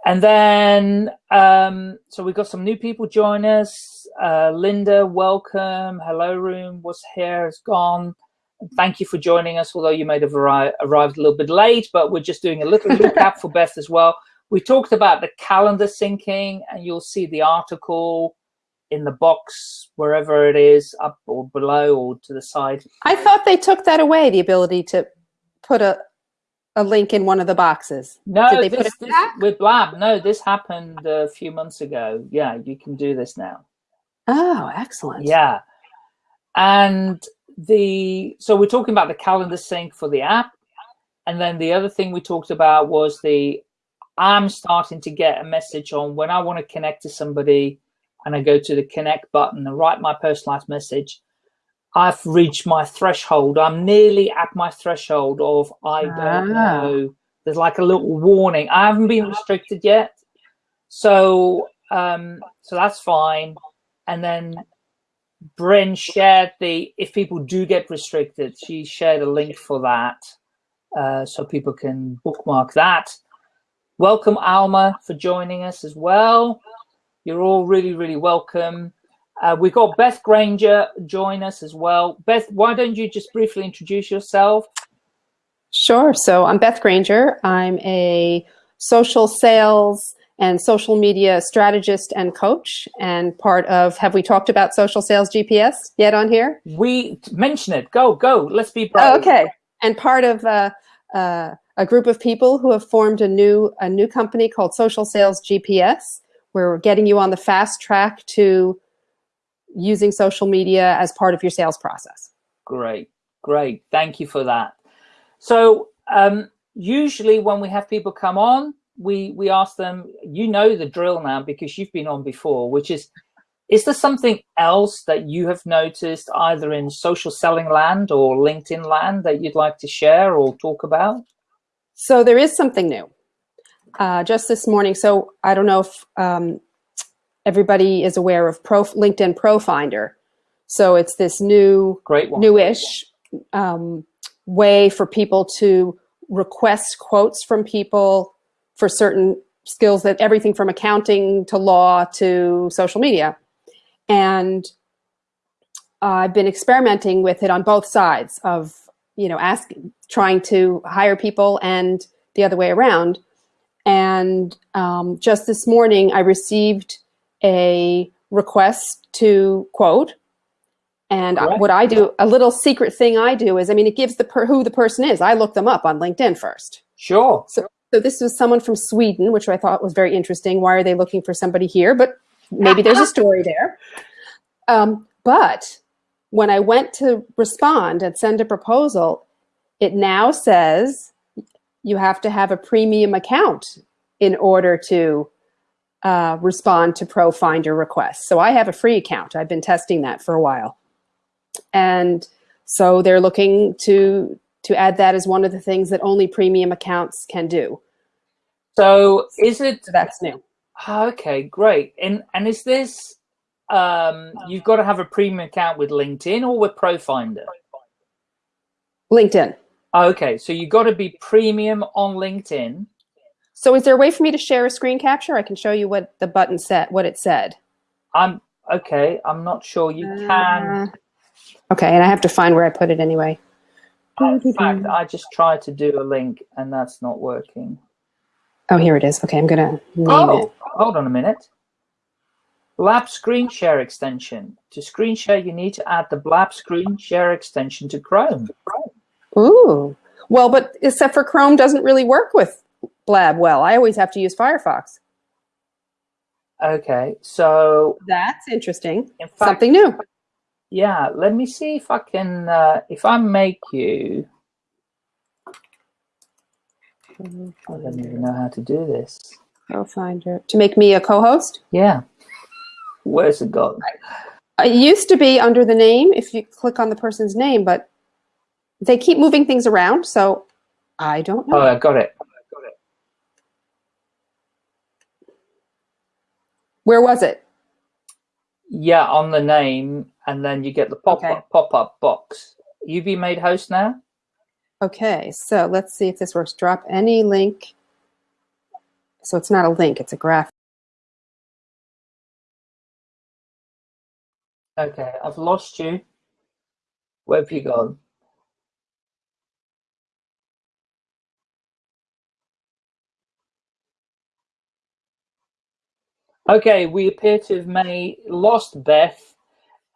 Speaker 1: And then, um, so we've got some new people join us. Uh, Linda, welcome. Hello room What's here, has gone. Thank you for joining us, although you may have arri arrived a little bit late, but we're just doing a little recap for Beth as well. We talked about the calendar syncing, and you'll see the article in the box wherever it is, up or below or to the side.
Speaker 3: I thought they took that away, the ability to put a a link in one of the boxes.
Speaker 1: No, Did they this, put it this, with Blab. No, this happened a few months ago. Yeah, you can do this now.
Speaker 3: Oh, excellent.
Speaker 1: Yeah. And the so we're talking about the calendar sync for the app. And then the other thing we talked about was the I'm starting to get a message on when I want to connect to somebody and I go to the connect button and write my personalized message, I've reached my threshold. I'm nearly at my threshold of I don't ah. know. There's like a little warning. I haven't been restricted yet. So um, so that's fine. And then Brynne shared the, if people do get restricted, she shared a link for that. Uh, so people can bookmark that. Welcome, Alma, for joining us as well. You're all really, really welcome. Uh, we've got Beth Granger join us as well. Beth, why don't you just briefly introduce yourself?
Speaker 3: Sure. So I'm Beth Granger. I'm a social sales and social media strategist and coach, and part of, have we talked about Social Sales GPS yet on here?
Speaker 1: We mention it. Go, go. Let's be brave.
Speaker 3: Oh, okay. And part of uh, uh, a group of people who have formed a new, a new company called Social Sales GPS, where we're getting you on the fast track to using social media as part of your sales process.
Speaker 1: Great, great. Thank you for that. So um, usually when we have people come on, we we ask them, you know the drill now because you've been on before, which is, is there something else that you have noticed either in social selling land or LinkedIn land that you'd like to share or talk about?
Speaker 3: So there is something new. Uh, just this morning, so I don't know if um, everybody is aware of Pro, LinkedIn Profinder. So it's this new,
Speaker 1: Great one.
Speaker 3: newish um, way for people to request quotes from people for certain skills that everything from accounting to law to social media. And I've been experimenting with it on both sides of, you know, asking, trying to hire people and the other way around. And um, just this morning, I received a request to quote. And
Speaker 1: Right.
Speaker 3: what I do, a little secret thing I do is, I mean, it gives the per, who the person is. I look them up on LinkedIn first.
Speaker 1: Sure.
Speaker 3: So so this was someone from Sweden, which I thought was very interesting. Why are they looking for somebody here? But maybe there's a [laughs] story there. Um, but when I went to respond and send a proposal, it now says you have to have a premium account in order to uh, respond to ProFinder requests. So I have a free account. I've been testing that for a while. And so they're looking to to add that as one of the things that only premium accounts can do.
Speaker 1: So is it
Speaker 3: So that's new.
Speaker 1: Ah, Okay, great. And and is this um you've got to have a premium account with LinkedIn or with Profinder?
Speaker 3: LinkedIn.
Speaker 1: Okay, so you've got to be premium on LinkedIn.
Speaker 3: So is there a way for me to share a screen capture? I can show you what the button said, what it said.
Speaker 1: I'm okay. I'm not sure you can.
Speaker 3: Uh, okay, and I have to find where I put it anyway.
Speaker 1: In fact, I just tried to do a link and that's not working.
Speaker 3: Oh, here it is. Okay, I'm gonna name
Speaker 1: Oh,
Speaker 3: it.
Speaker 1: hold on a minute. Blab screen share extension. To screen share, you need to add the Blab screen share extension to Chrome.
Speaker 3: Ooh. Well, but except for Chrome doesn't really work with Blab well. I always have to use Firefox.
Speaker 1: Okay, so
Speaker 3: That's interesting.
Speaker 1: in fact,
Speaker 3: Something new.
Speaker 1: yeah, let me see if I can, uh, if I make you, I don't even know how to do this.
Speaker 3: ProFinder. To make me a co-host?
Speaker 1: Yeah, where's it gone?
Speaker 3: It used to be under the name if you click on the person's name, but they keep moving things around, so I don't know.
Speaker 1: Oh, I got it.
Speaker 3: Where was it?
Speaker 1: Yeah, on the name, and then you get the pop
Speaker 3: Okay.
Speaker 1: up pop up box. You be made host now.
Speaker 3: Okay, so let's see if this works. Drop any link. So it's not a link, it's a graph.
Speaker 1: Okay, I've lost you. Where have you gone? Okay, we appear to have made lost Beth,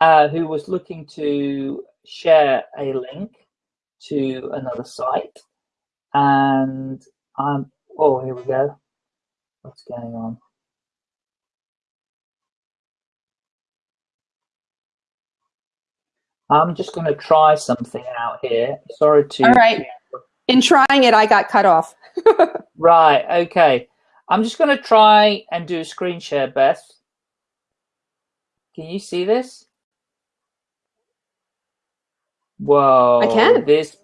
Speaker 1: uh, who was looking to share a link to another site, and I'm. Oh, here we go. What's going on? I'm just going to try something out here. Sorry to.
Speaker 3: All right. In trying it, I got cut off. [laughs]
Speaker 1: Right, okay. I'm just going to try and do a screen share, Beth. Can you see this? Whoa.
Speaker 3: I can.
Speaker 1: This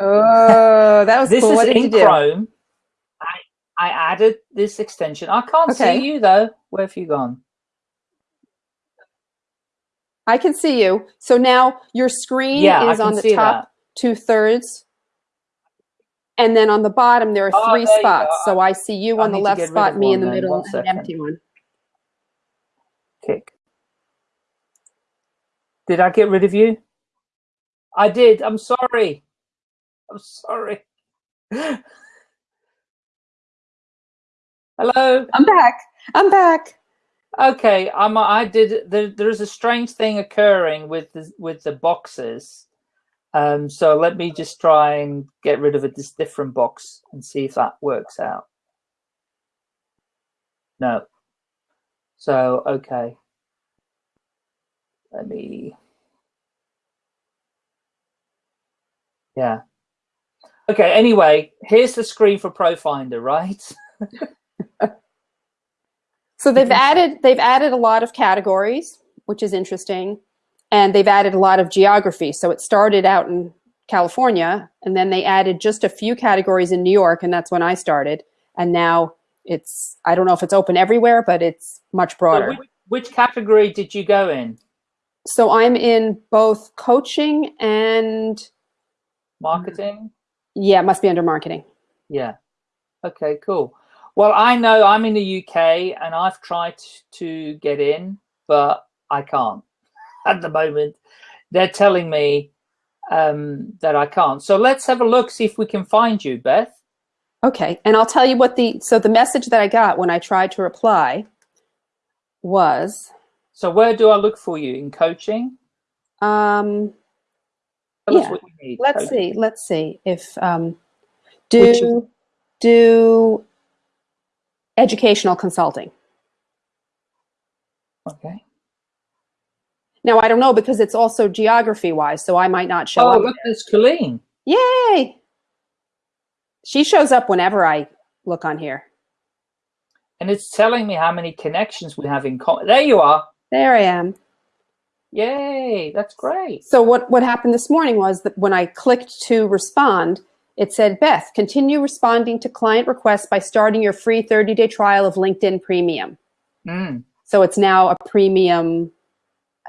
Speaker 3: Oh, that was [laughs]
Speaker 1: this
Speaker 3: cool.
Speaker 1: is
Speaker 3: What did
Speaker 1: in
Speaker 3: you do?
Speaker 1: Chrome. I I added this extension. I can't
Speaker 3: Okay.
Speaker 1: see you though. Where have you gone?
Speaker 3: I can see you. So now your screen
Speaker 1: Yeah,
Speaker 3: is on the top two thirds. And then on the bottom, there are
Speaker 1: Oh,
Speaker 3: three
Speaker 1: there
Speaker 3: spots. So I see you
Speaker 1: I
Speaker 3: on the left spot, me in the
Speaker 1: then.
Speaker 3: middle,
Speaker 1: One
Speaker 3: and an empty one.
Speaker 1: Kick. Did I get rid of you? I did. I'm sorry. I'm sorry. Hello.
Speaker 3: I'm back. I'm back.
Speaker 1: Okay, I'm. I did. There, there's a strange thing occurring with the, with the boxes. Um, so let me just try and get rid of a this different box and see if that works out. No. So okay. Let me. Yeah. Okay. Anyway, here's the screen for ProFinder, right? [laughs]
Speaker 3: So they've [laughs] added they've added a lot of categories, which is interesting, and they've added a lot of geography. So it started out in California, and then they added just a few categories in New York, and that's when I started. And now it's I don't know if it's open everywhere, but it's much broader.
Speaker 1: So which, which category did you go in?
Speaker 3: So I'm in both coaching and
Speaker 1: Marketing.
Speaker 3: yeah, it must be under marketing.
Speaker 1: Yeah. Okay. Cool. Well, I know I'm in the UK and I've tried to get in, but I can't [laughs] at the moment. They're telling me um, that I can't. So let's have a look, see if we can find you, Beth.
Speaker 3: Okay, and I'll tell you what the so the message that I got when I tried to reply was
Speaker 1: So where do I look for you in coaching?
Speaker 3: um
Speaker 1: Tell
Speaker 3: Yeah.
Speaker 1: need.
Speaker 3: let's
Speaker 1: Coaching.
Speaker 3: see let's see if um do do educational consulting.
Speaker 1: Okay.
Speaker 3: Now I don't know because it's also geography wise, so I might not show
Speaker 1: Oh,
Speaker 3: up.
Speaker 1: look, there's Colleen.
Speaker 3: Yay! She shows up whenever I look on here.
Speaker 1: And it's telling me how many connections we have in common. There you are.
Speaker 3: There I am.
Speaker 1: Yay, that's great.
Speaker 3: So what, what happened this morning was that when I clicked to respond, it said, Beth, continue responding to client requests by starting your free 30-day trial of LinkedIn Premium.
Speaker 1: Mm.
Speaker 3: So it's now a premium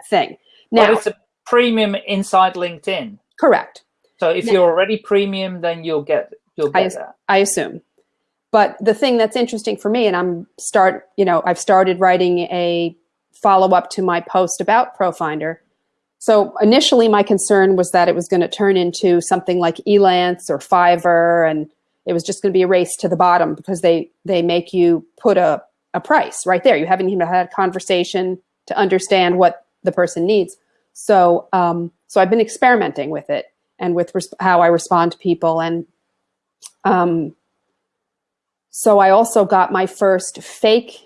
Speaker 3: thing.
Speaker 1: Now,
Speaker 3: Now,
Speaker 1: it's a premium inside LinkedIn.
Speaker 3: correct.
Speaker 1: So if
Speaker 3: Now-
Speaker 1: you're already premium, then you'll get you'll
Speaker 3: I-
Speaker 1: get that.
Speaker 3: I assume. But the thing that's interesting for me, and I'm start, you know, I've started writing a follow up to my post about ProFinder. So initially, my concern was that it was going to turn into something like Elance or Fiverr, and it was just going to be a race to the bottom because they they make you put a a price right there. You haven't even had a conversation to understand what the person needs. So um, so I've been experimenting with it and with how I respond to people and um, so I also got my first fake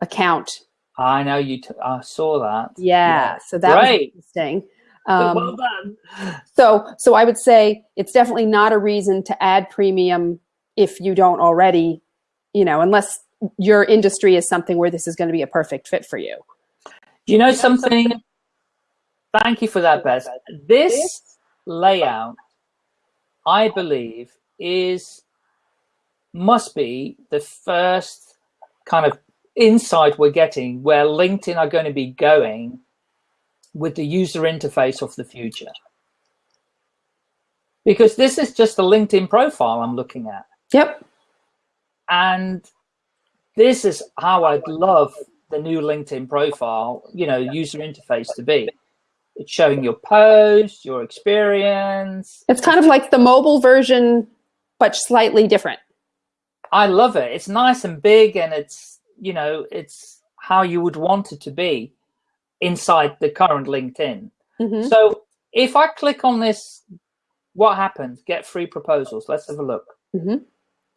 Speaker 3: account.
Speaker 1: I know you. I saw that.
Speaker 3: Yeah, so that was
Speaker 1: Great.
Speaker 3: interesting.
Speaker 1: well
Speaker 3: Um,
Speaker 1: done.
Speaker 3: so, so I would say it's definitely not a reason to add premium if you don't already, you know, unless your industry is something where this is going to be a perfect fit for you.
Speaker 1: You know something? Thank you for that, Beth. This layout, I believe, is must be the first kind of insight we're getting where LinkedIn are going to be going with the user interface of the future. Because this is just a LinkedIn profile I'm looking at.
Speaker 3: Yep.
Speaker 1: And this is how I'd love the new LinkedIn profile, you know, user interface to be. It's showing your post, your experience.
Speaker 3: It's kind of like the mobile version, but slightly different.
Speaker 1: I love it. It's nice and big and it's, you know, it's how you would want it to be inside the current LinkedIn.
Speaker 3: Mhm.
Speaker 1: So if I click on this, what happens? Get free proposals. Let's have a look.
Speaker 3: Mhm.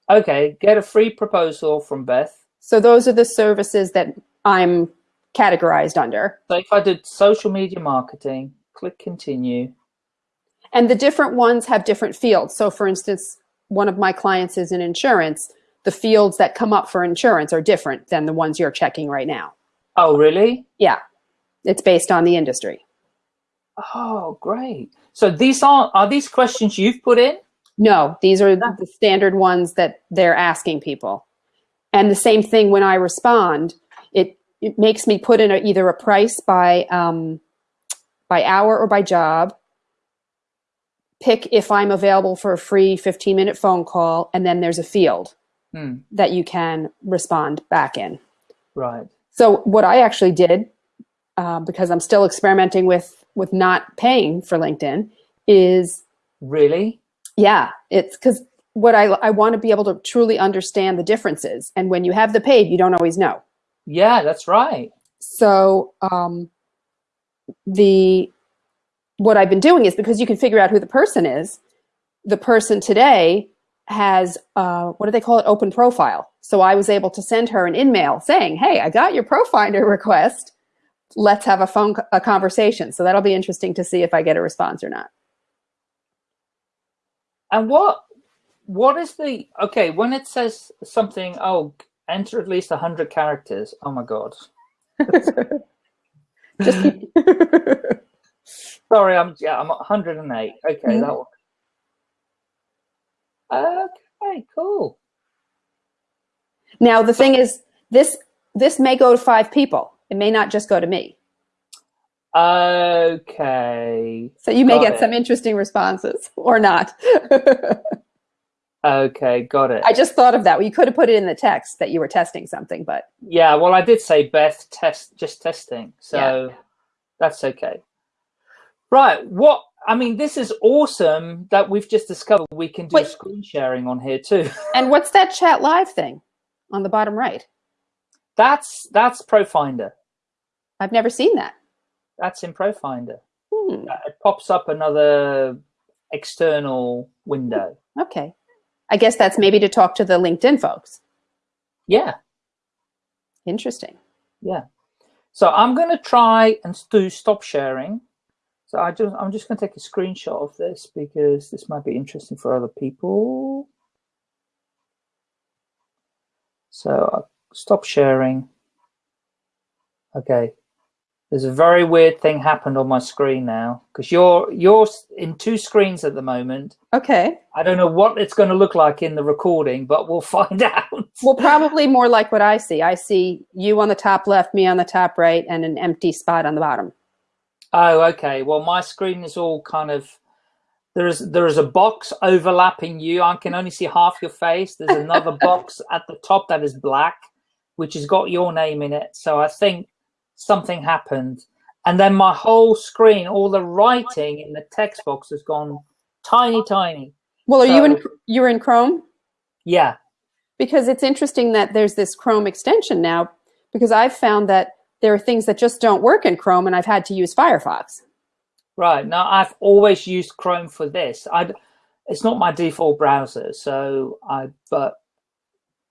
Speaker 1: Okay, get a free proposal from Beth.
Speaker 3: So those are the services that I'm categorized under.
Speaker 1: So if I did social media marketing, click continue.
Speaker 3: And the different ones have different fields. So for instance, one of my clients is in insurance. The fields that come up for insurance are different than the ones you're checking right now.
Speaker 1: Oh, really?
Speaker 3: Yeah. It's based on the industry.
Speaker 1: Oh, great. So these are are these questions you've put in?
Speaker 3: No, these are the standard ones that they're asking people. And the same thing when I respond, it, it makes me put in a, either a price by um, by hour or by job. Pick if I'm available for a free 15 minute phone call, and then there's a field
Speaker 1: Hmm,
Speaker 3: that you can respond back in.
Speaker 1: right.
Speaker 3: So what I actually did, uh, because I'm still experimenting with with not paying for LinkedIn, is
Speaker 1: Really?
Speaker 3: yeah, it's because what I, I want to be able to truly understand the differences. And when you have the paid, you don't always know.
Speaker 1: Yeah, that's right.
Speaker 3: So um, the what I've been doing is because you can figure out who the person is, the person today has, uh, what do they call it, open profile. So I was able to send her an email saying, hey, I got your Profinder [laughs] request. Let's have a phone a conversation. So that'll be interesting to see if I get a response or not.
Speaker 1: And what what is the okay when it says something? Oh, enter at least hundred characters. Oh my god. [laughs] [laughs] Sorry, I'm yeah, I'm 108. Okay, mm that one. Okay, cool.
Speaker 3: Now the thing is, this this may go to five people. It may not just go to me.
Speaker 1: Okay.
Speaker 3: So you may got get it. some interesting responses or not. [laughs]
Speaker 1: okay, got it.
Speaker 3: I just thought of that. Well, you could have put it in the text that you were testing something, but
Speaker 1: yeah. Well, I did say Beth test just testing, so yeah. that's okay. Right. What I mean, this is awesome that we've just discovered we can do Wait. screen sharing on here too. [laughs]
Speaker 3: and what's that chat live thing on the bottom right?
Speaker 1: That's that's ProFinder.
Speaker 3: I've never seen that.
Speaker 1: That's in ProFinder. Hmm. It pops up another external window.
Speaker 3: Okay. I guess that's maybe to talk to the LinkedIn folks.
Speaker 1: Yeah.
Speaker 3: Interesting.
Speaker 1: Yeah. So I'm going to try and do stop sharing. So I just, I'm just going to take a screenshot of this because this might be interesting for other people. So I'll stop sharing. Okay. There's a very weird thing happened on my screen now because you're you're in two screens at the moment.
Speaker 3: Okay.
Speaker 1: I don't know what it's going to look like in the recording, but we'll [laughs] find out.
Speaker 3: well, probably more like what I see. I see you on the top left, me on the top right, and an empty spot on the bottom.
Speaker 1: Oh, okay. Well, my screen is all kind of there's there's a box overlapping you. I can only see half your face. There's another [laughs] box at the top that is black, which has got your name in it. So I think something happened. And then my whole screen, all the writing in the text box has gone tiny, tiny.
Speaker 3: Well, are so, you in you're in Chrome?
Speaker 1: Yeah.
Speaker 3: Because it's interesting that there's this Chrome extension now because I've found that there are things that just don't work in Chrome and I've had to use Firefox.
Speaker 1: Right. Now, I've always used Chrome for this. I, it's not my default browser, so I, but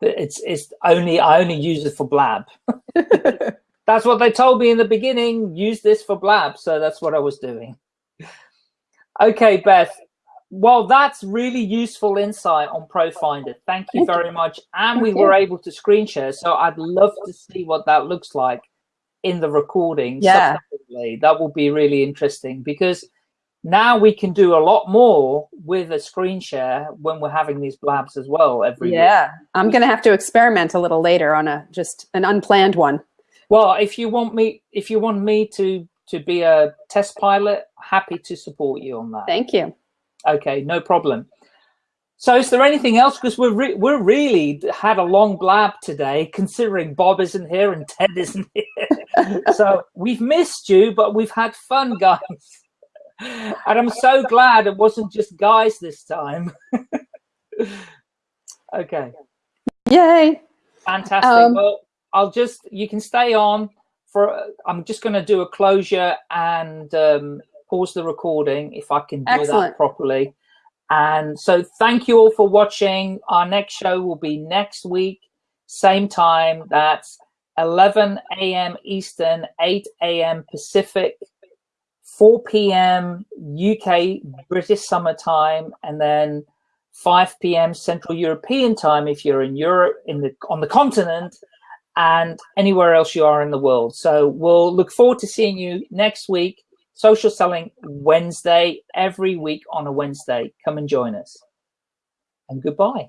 Speaker 1: it's, it's only, I only use it for Blab. [laughs] [laughs] that's what they told me in the beginning, use this for Blab. So that's what I was doing. Okay, Beth. Well, that's really useful insight on ProFinder. Thank you very much. And we were able to screen share. So I'd love to see what that looks like in the recording
Speaker 3: yeah.
Speaker 1: that will be really interesting because now we can do a lot more with a screen share when we're having these blabs as well every
Speaker 3: yeah week. i'm gonna have to experiment a little later on a just an unplanned one
Speaker 1: well if you want me if you want me to to be a test pilot happy to support you on that
Speaker 3: thank you
Speaker 1: okay no problem so is there anything else? Because we're re we're really had a long blab today, considering Bob isn't here and Ted isn't here. [laughs] so we've missed you, but we've had fun, guys. and I'm so glad it wasn't just guys this time. [laughs] okay.
Speaker 3: Yay.
Speaker 1: Fantastic. Um, well, I'll just, you can stay on for, I'm just going to do a closure and um, pause the recording if I can do excellent. that properly. And so thank you all for watching. Our next show will be next week, same time. That's 11 a.m. Eastern, 8 a.m. Pacific, 4 p.m. UK British summer time, and then 5 p.m. Central European time if you're in Europe, in the on the continent, and anywhere else you are in the world. So we'll look forward to seeing you next week. Social Selling Wednesday, every week on a Wednesday. Come and join us. And goodbye.